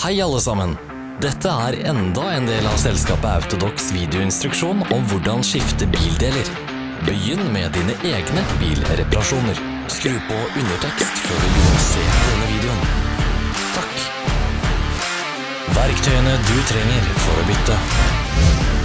Hei alle sammen! Dette er enda en del av selskapet Autodox videoinstruksjon om hvordan skifte bildeler. Begynn med dine egne bilreparasjoner. Skru på undertekst før du begynner å se denne videoen. Takk. Verktøyene du trenger for å bytte.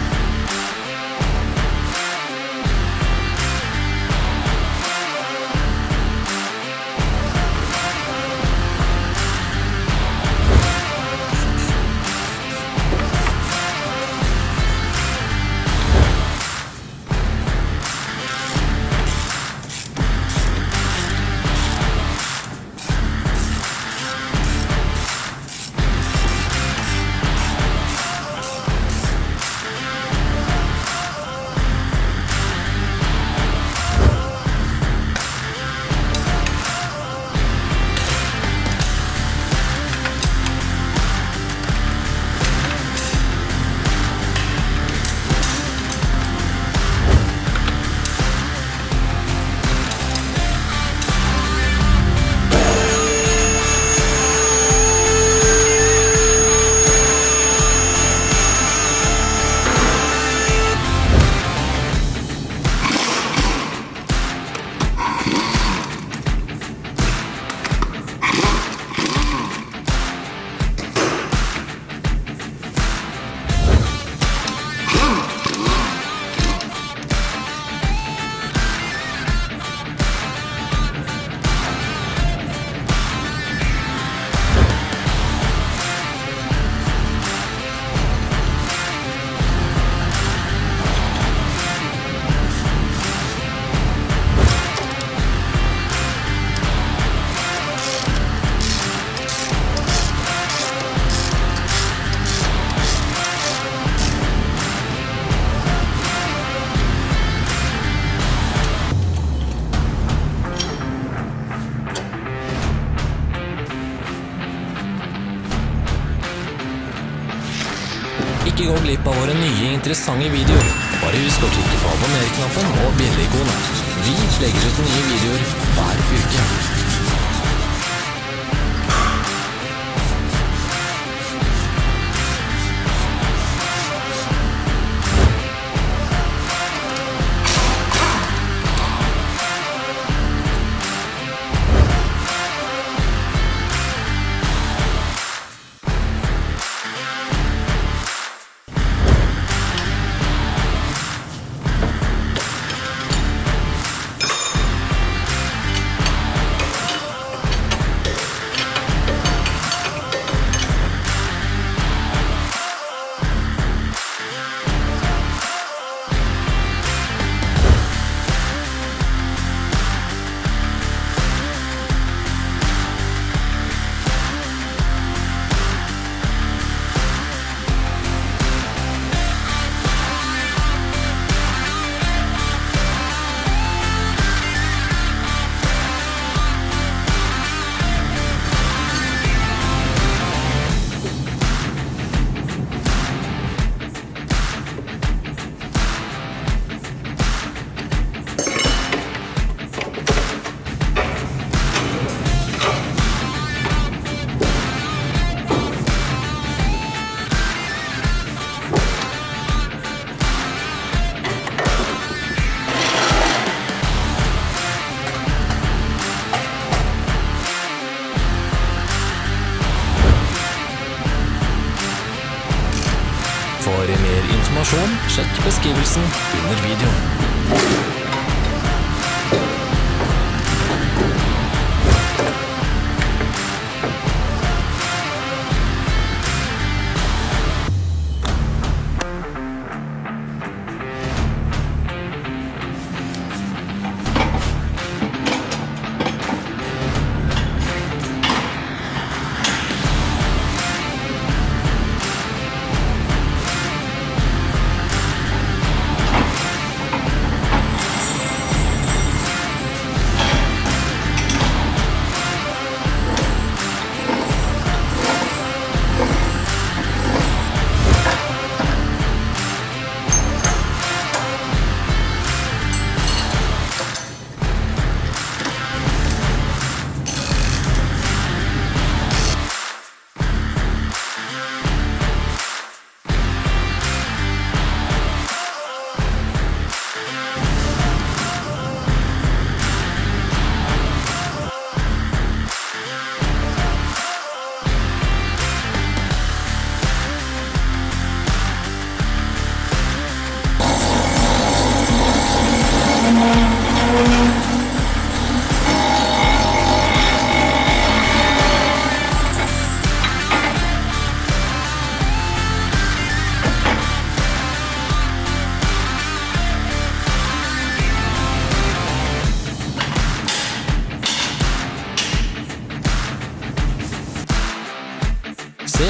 Glipp av våre nye interessante videoer. Bare husk å klikke på abonner-knappen og bjelleikonet. Vi legger ut nye videoer hver uke. Mer informasjon, sjekk beskrivelsen under videoen.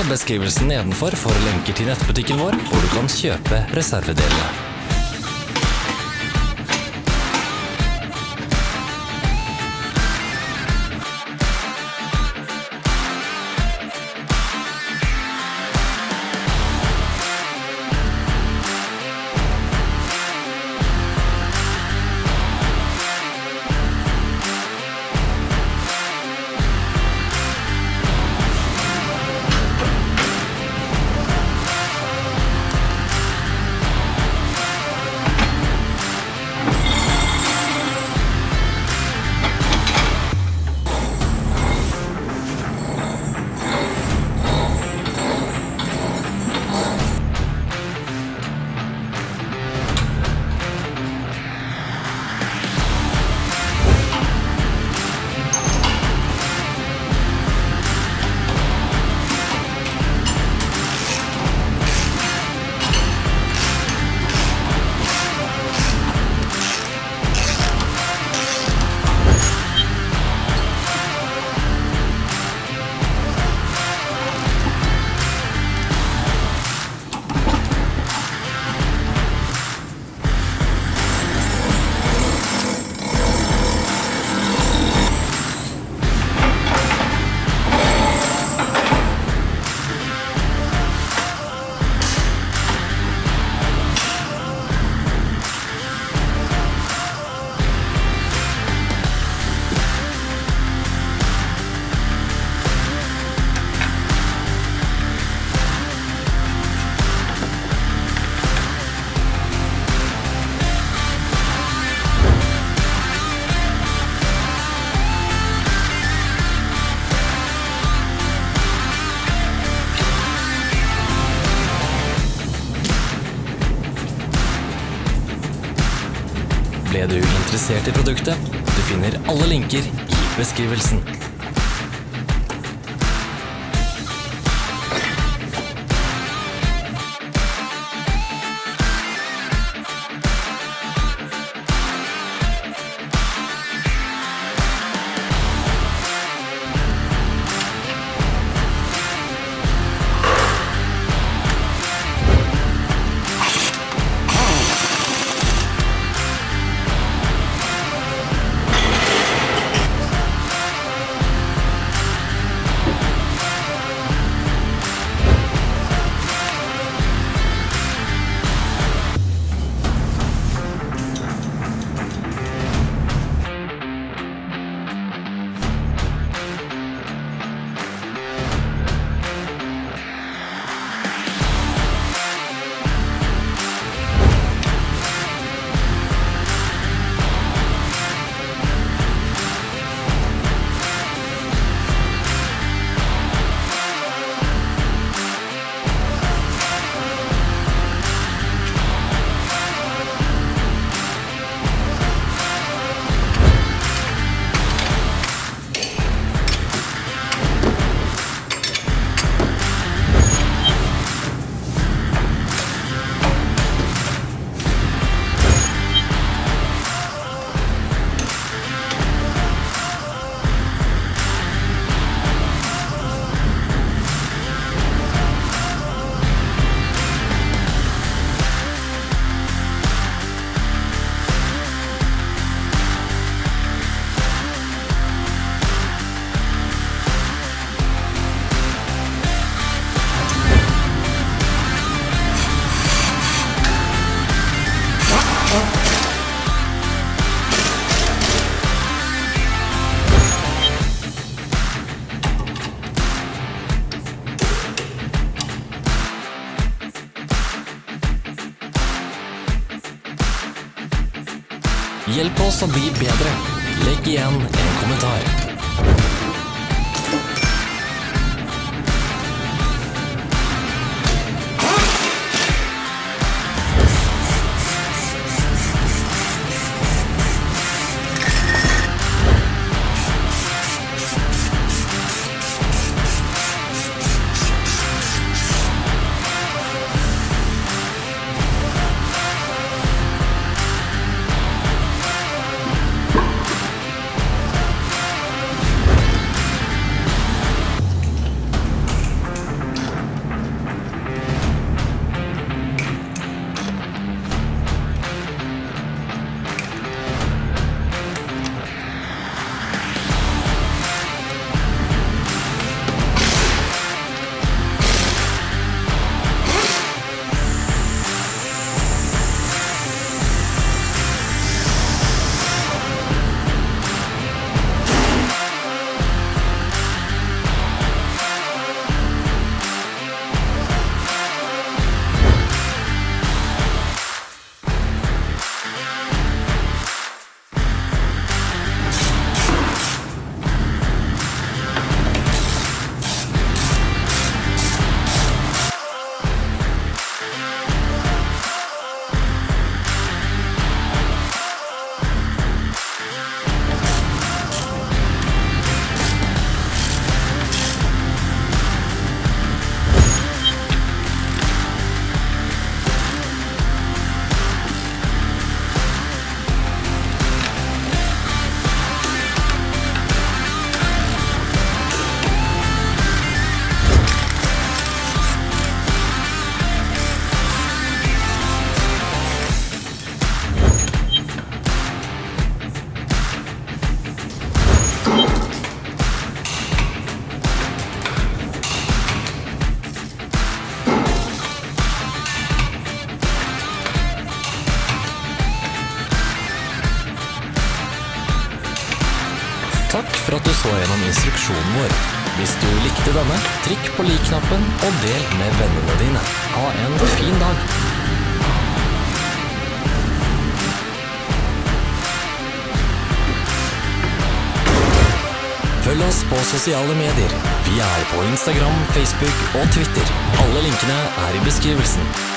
Beskrivelsen nedenfor for lenker til nettbutikken vår, hvor du kan kjøpe reservedelene. Interessert i produktet? Du finner alle linker i beskrivelsen. Hjelp oss å bli bedre. Legg igjen en kommentar. Instruksjonen vår. Hvis du likte denne, trykk på lik-knappen og del med vennene dine. Ha en fin dag. Følg oss på sosiale medier. Vi er på Instagram, Facebook og Twitter. Alle linkene er i beskrivelsen.